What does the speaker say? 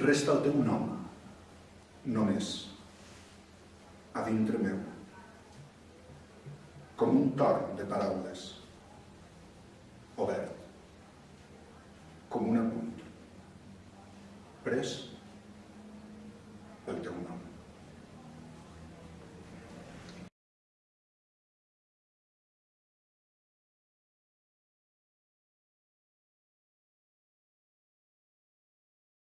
resta el teu nom, només, a dintre meu, com un torn de paraules, obert, com un apunt, pres pel teu nom.